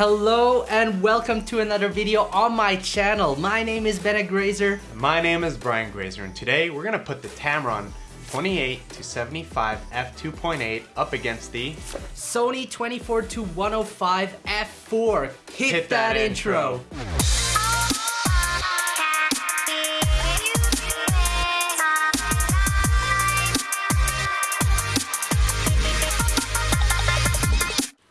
Hello and welcome to another video on my channel. My name is Bennett Grazer. My name is Brian Grazer and today we're gonna put the Tamron 28 to 75 f2.8 up against the Sony 24 to 105 f4. Hit, Hit that, that intro.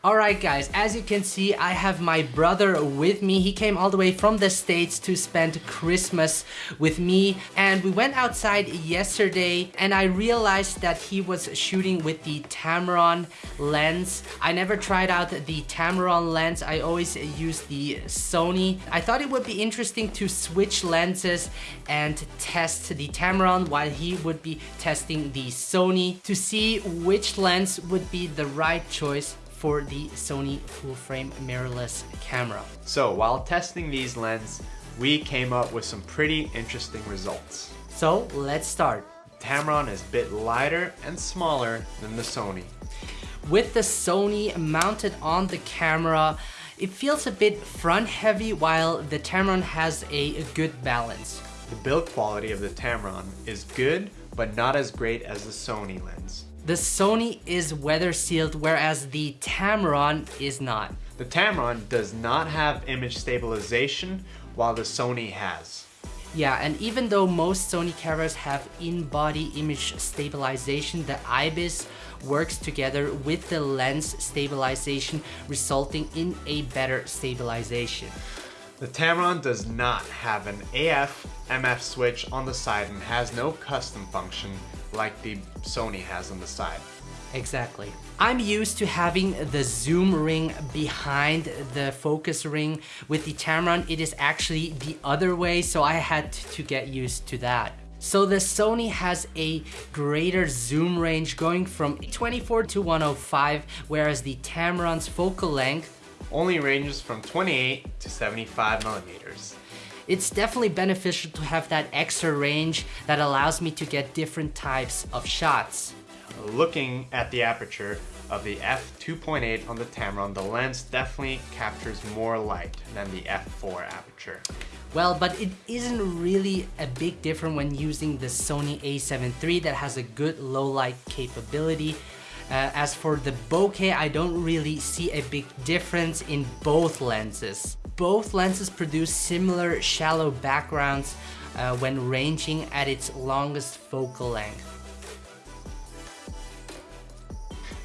Alright guys, as you can see, I have my brother with me. He came all the way from the States to spend Christmas with me and we went outside yesterday and I realized that he was shooting with the Tamron lens. I never tried out the Tamron lens, I always use the Sony. I thought it would be interesting to switch lenses and test the Tamron while he would be testing the Sony to see which lens would be the right choice for the Sony full frame mirrorless camera. So while testing these lenses, we came up with some pretty interesting results. So let's start. Tamron is a bit lighter and smaller than the Sony. With the Sony mounted on the camera, it feels a bit front heavy while the Tamron has a good balance. The build quality of the Tamron is good, but not as great as the Sony lens. The Sony is weather sealed whereas the Tamron is not. The Tamron does not have image stabilization while the Sony has. Yeah, and even though most Sony cameras have in-body image stabilization, the IBIS works together with the lens stabilization, resulting in a better stabilization. The Tamron does not have an AF MF switch on the side and has no custom function like the Sony has on the side. Exactly. I'm used to having the zoom ring behind the focus ring. With the Tamron, it is actually the other way, so I had to get used to that. So the Sony has a greater zoom range going from 24 to 105, whereas the Tamron's focal length only ranges from 28 to 75 millimeters. It's definitely beneficial to have that extra range that allows me to get different types of shots. Looking at the aperture of the f2.8 on the Tamron, the lens definitely captures more light than the f4 aperture. Well, but it isn't really a big difference when using the Sony a7 III that has a good low light capability. Uh, as for the bokeh, I don't really see a big difference in both lenses. Both lenses produce similar shallow backgrounds uh, when ranging at its longest focal length.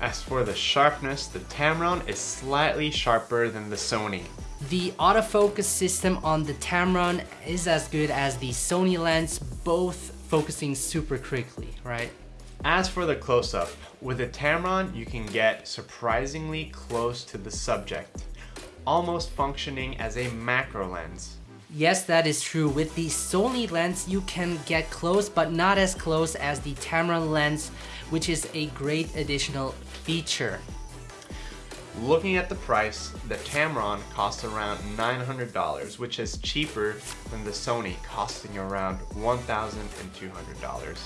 As for the sharpness, the Tamron is slightly sharper than the Sony. The autofocus system on the Tamron is as good as the Sony lens, both focusing super quickly, right? As for the close-up, with a Tamron you can get surprisingly close to the subject, almost functioning as a macro lens. Yes, that is true. With the Sony lens, you can get close, but not as close as the Tamron lens, which is a great additional feature. Looking at the price, the Tamron costs around $900, which is cheaper than the Sony costing around $1,200.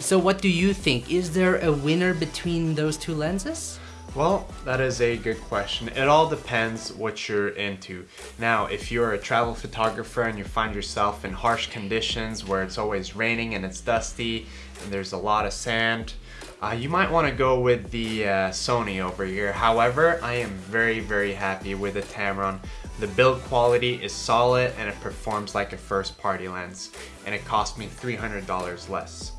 So what do you think? Is there a winner between those two lenses? Well, that is a good question. It all depends what you're into. Now, if you're a travel photographer and you find yourself in harsh conditions where it's always raining and it's dusty and there's a lot of sand, uh, you might want to go with the uh, Sony over here. However, I am very, very happy with the Tamron. The build quality is solid and it performs like a first party lens and it cost me $300 less.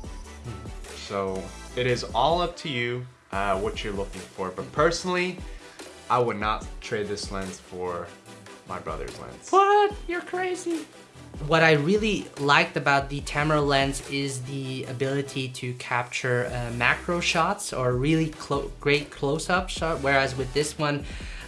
So it is all up to you uh, what you're looking for. But personally, I would not trade this lens for my brother's lens. What? You're crazy. What I really liked about the Tamron lens is the ability to capture uh, macro shots or really clo great close-up shot, whereas with this one,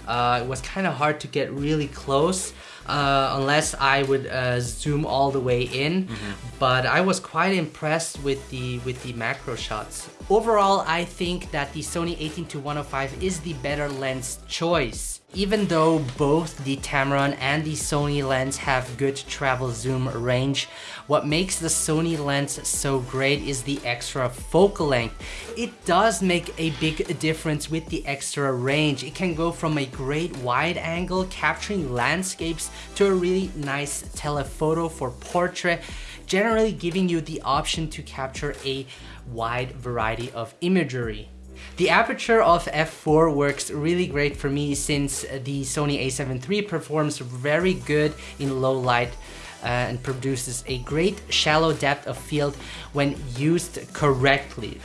uh, it was kind of hard to get really close. Uh, unless I would uh, zoom all the way in. Mm-hmm. But I was quite impressed with the with the macro shots. Overall, I think that the Sony 18 to 105 is the better lens choice. Even though both the Tamron and the Sony lens have good travel zoom range, what makes the Sony lens so great is the extra focal length. It does make a big difference with the extra range. It can go from a great wide angle capturing landscapes to a really nice telephoto for portrait, generally giving you the option to capture a wide variety of imagery. The aperture of f4 works really great for me since the Sony a7 III performs very good in low light uh, and produces a great shallow depth of field when used correctly.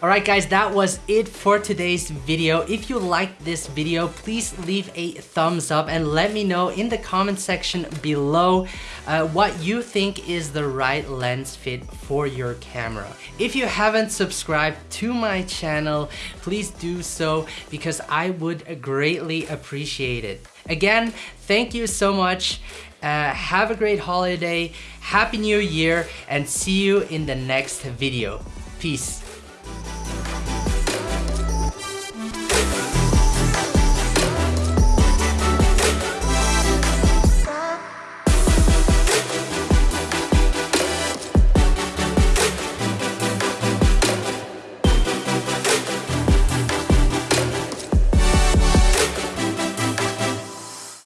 Alright guys, that was it for today's video. If you liked this video, please leave a thumbs up and let me know in the comment section below uh, what you think is the right lens fit for your camera. If you haven't subscribed to my channel, please do so because I would greatly appreciate it. Again, thank you so much. Uh, have a great holiday, happy new year, and see you in the next video. Peace.